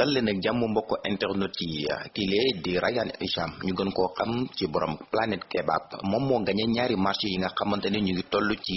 dal leen ak jàmm mbokk internet yi kile di Rayane Hicham. Ñu gën koo xam ci borom Planète Kebab. Moom moo gañe ñaari marché yi nga xamante ñu ngi toll ci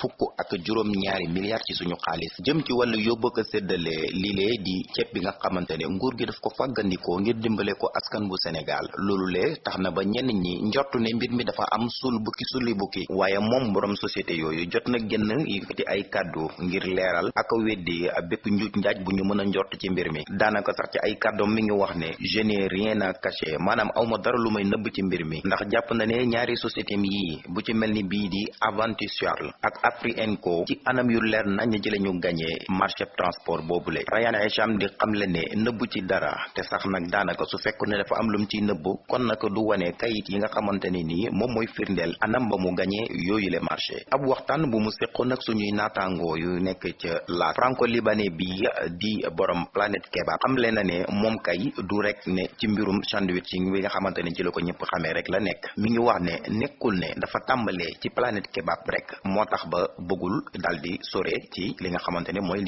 fukk ak juróom ñaari milliards ci suñu xaalis. Jëm ci wàllu yóbbu ko séddale lile di ceeb bi nga xamante nguur gi daf ko fàggandikoo ngir dimbale ko askan bu Sénégal. Loolu le tax na ba ñenn ñi njortu ne mbir mi dafa am sul bukki suli bukki. Waaye moom borom société yooyu jot na génn yëkkati ay kàddu ngir leeral ak weddi bépp njuuj njaaj bu ñu mën a njort ci mbir mi daanaka sax ci ay kàddoom mi ngi wax ne je n'ai rien à cacher. Maanaam awma dara lu may ci mbir mi. Ndax jàpp na ne ñaari société yi bu ci mel ni bii di ak Afrienco ci anam yu leer nañ ci la ñu gañee marché transport boobule Rayane Hicham di xamle ne nëbb ci dara te sax nag daanaka su ne dafa am lum ci nëbb kon nag du wane kayit yi nga xamante ne nii moom mooy firndeel anam ba mu gañee yooyu le marché. Ab waxtaan bu mu nag suñuy naataangoo yu nekk ca la franco libanais bi di borom Planète Kebab xamle na ne moom kay du rek ne ci mbirum sandwiching bi nga xamante ne ci la ko ñëpp xamee rek la nekk. Mi ngi wax ne nekkul ne dafa tàmbalee ci Planète Kebab rek moo tax ba bëggul dal di sore ci li nga xamante ne mooy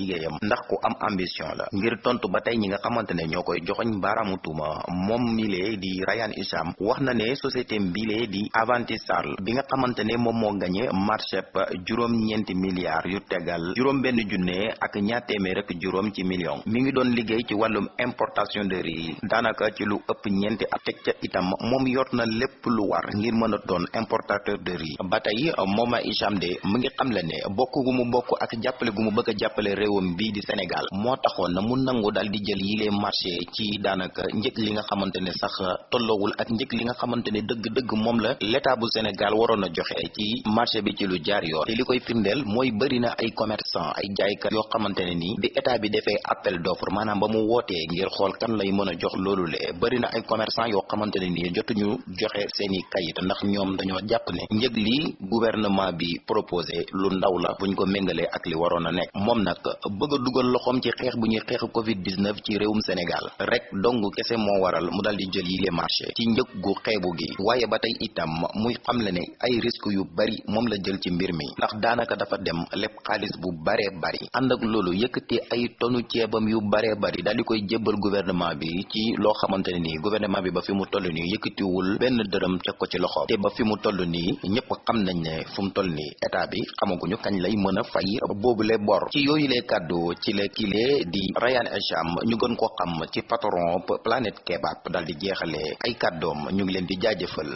ndax ku am ambition la. Ngir tontu ba tey ñi nga xamante ne ñoo koy joxoñ baaraamu tuuma moom di Rayane Hicham wax na ne société mbilee di Aventis Charles bi nga xamante ne moom moo gañe marché juróom-ñeenti milliards yu tegal juróom benn junne ak ñaar téeméer ak juróom ci million. Mi ngi doon liggéey ci wàllum importation de riz. Daanaka ci lu ëpp ñeenti ak teg ca itam moom yor na lépp lu war ngir mën a doon importateur de riz. Ba tey moom a Hicham de mu ngi xamle ne bokk gu mu bokk ak jàppale gu mu bëgg a jàppale bii di Sénégal moo taxoon na mu nangu daal di jël yile marché ci daanaka njëg li nga xamante ne sax tolloowul ak njëg li nga xamante ne dëgg-dëgg la l'état bu Sénégal waroon a joxe ci marché bi ci lu jaar yoon. Te li koy firndeel mooy bëri na ay commerçant ay jaaykat yoo xamante ne nii bi état bi defee appel d'offre maanaam ba mu wootee ngir xool kan lay mën a jox loolu le. Bëri na ay commerçant yoo xamante ne nii jotuñu joxe seeni kayit ndax ñoom dañoo jàpp ne njëg li gouvernement bi proposé lu ndaw la buñ ko méngalee ak li waroon a nekk. Moom nag bëgg a dugal loxoom ci xeex bu ñuy xeex covid 19 ci réewum Sénégal. Rek dong kese moo waral mu dal di jël yi les marché ci njëg gu xeebu gi. Waaye ba tey itam muy xamle ne ay risques yu bari moom la jël ci mbir mi. Ndax daanaka dafa dem xaalis bu baree bari. Ànd ak loolu yëkkati ay tonu ceebam yu baree bari di koy jébbal gouvernement bi ci loo xamante ne nii gouvernement bi ba fi mu toll nii yëkkatiwul benn dërëm teg ko ci loxo. te ba fi mu toll nii ñëpp xam nañ ne fu mu toll nii état bi xamaguñu kañ lay mën a fay boobule bor. ci yooyu lee kàddu ci kile di Rayane Hicham ñu gën ko xam ci patron Planète Kebab daal di jeexalee ay kàddoom. ñu ngi leen di jaajëfal